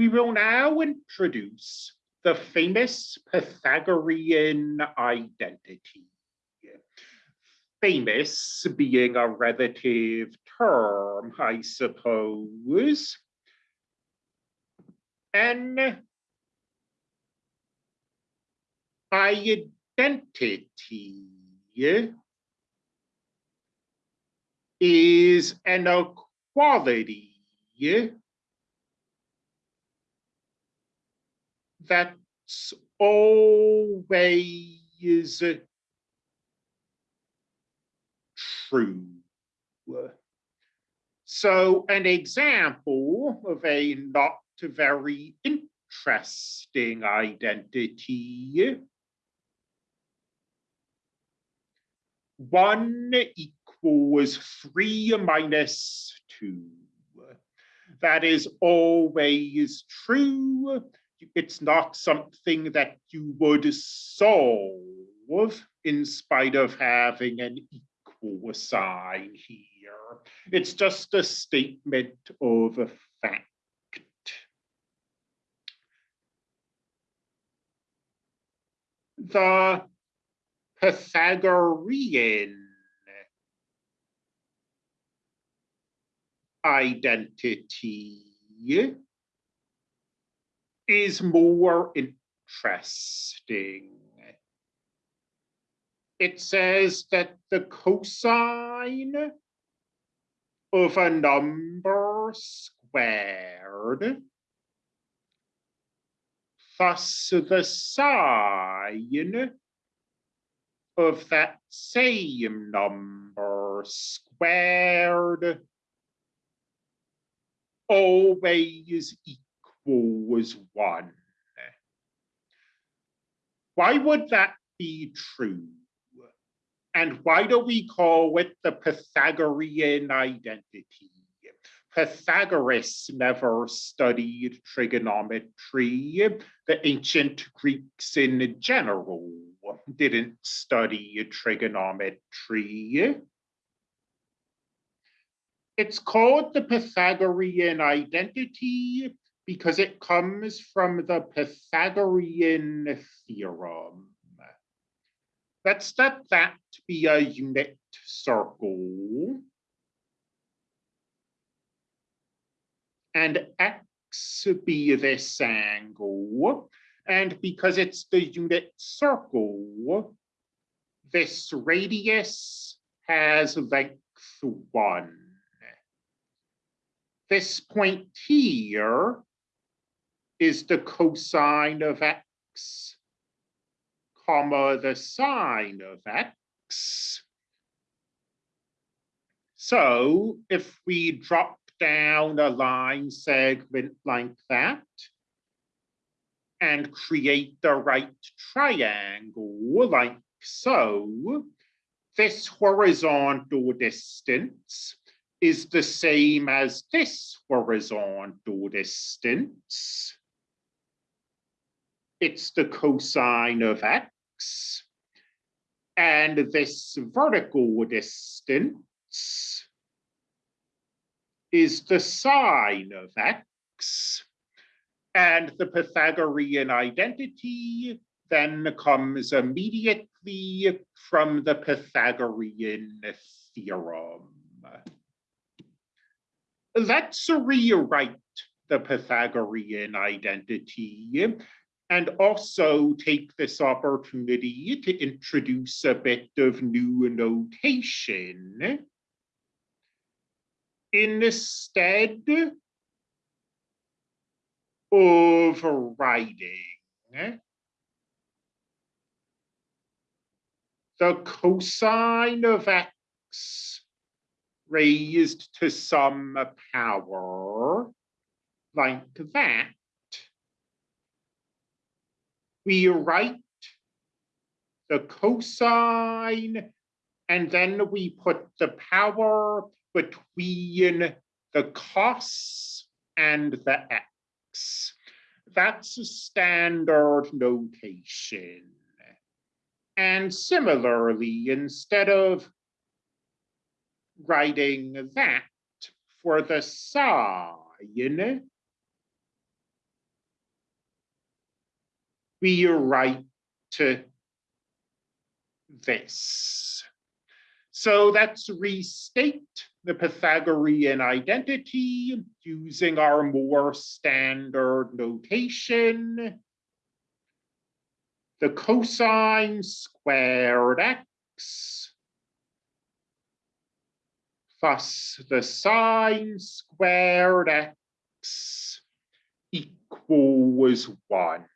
We will now introduce the famous Pythagorean identity. Famous being a relative term, I suppose. An identity is an equality that's always true. So an example of a not very interesting identity. One equals three minus two. That is always true it's not something that you would solve in spite of having an equal sign here. It's just a statement of a fact. The Pythagorean identity is more interesting. It says that the cosine of a number squared thus the sine of that same number squared always equals was one. Why would that be true? And why do we call it the Pythagorean identity? Pythagoras never studied trigonometry. The ancient Greeks in general didn't study trigonometry. It's called the Pythagorean identity because it comes from the Pythagorean theorem. Let's let that be a unit circle. And x be this angle. And because it's the unit circle, this radius has length one. This point here is the cosine of x, comma, the sine of x. So if we drop down a line segment like that and create the right triangle like so, this horizontal distance is the same as this horizontal distance it's the cosine of x. And this vertical distance is the sine of x. And the Pythagorean identity then comes immediately from the Pythagorean theorem. Let's rewrite the Pythagorean identity and also take this opportunity to introduce a bit of new notation. Instead of writing the cosine of x raised to some power like that, we write the cosine and then we put the power between the cos and the x. That's a standard notation. And similarly, instead of writing that for the sine, we write to this. So let's restate the Pythagorean identity using our more standard notation. The cosine squared x plus the sine squared x equals one.